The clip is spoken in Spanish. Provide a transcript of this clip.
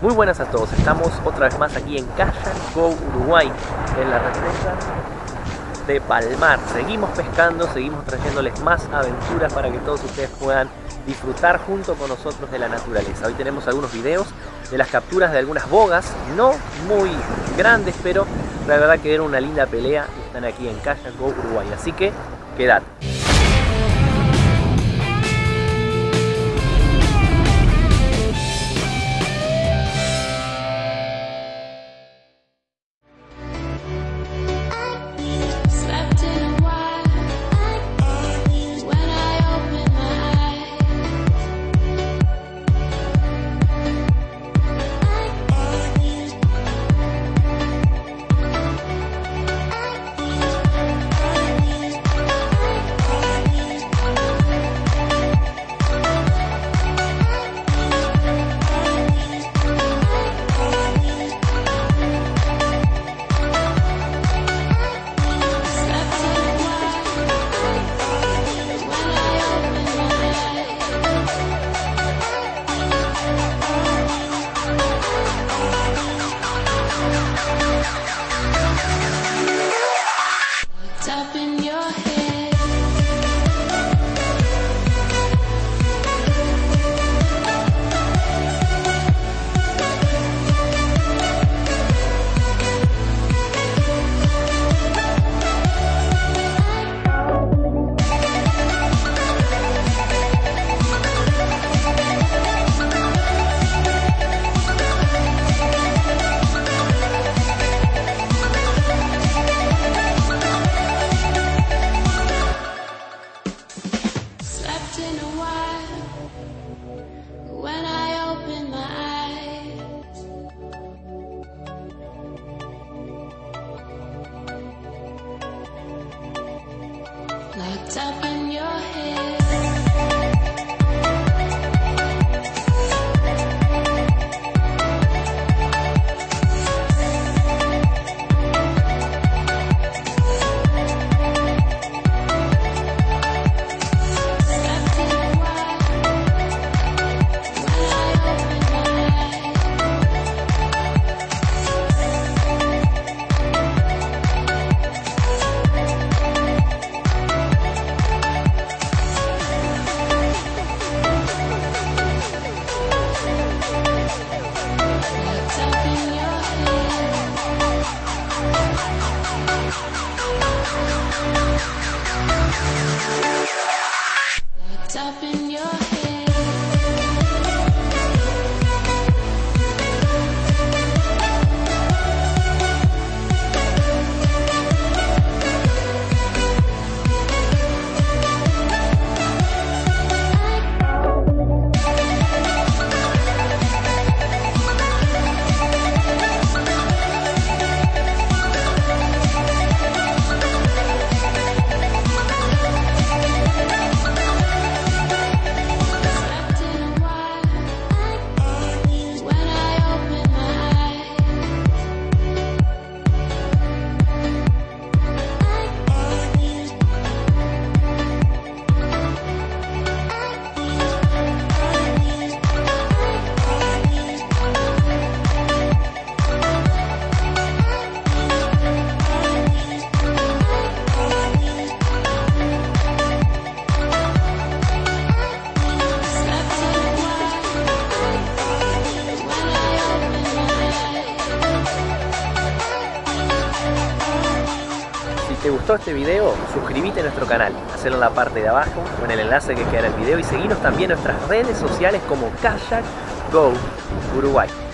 Muy buenas a todos, estamos otra vez más aquí en Go Uruguay, en la represa de Palmar. Seguimos pescando, seguimos trayéndoles más aventuras para que todos ustedes puedan disfrutar junto con nosotros de la naturaleza. Hoy tenemos algunos videos de las capturas de algunas bogas, no muy grandes, pero la verdad que era una linda pelea y están aquí en Go Uruguay. Así que quedate. Locked up in your head. Oh, no. Te gustó este video, suscríbete a nuestro canal, hacelo en la parte de abajo o en el enlace que queda en el video y seguinos también en nuestras redes sociales como Kayak Go Uruguay.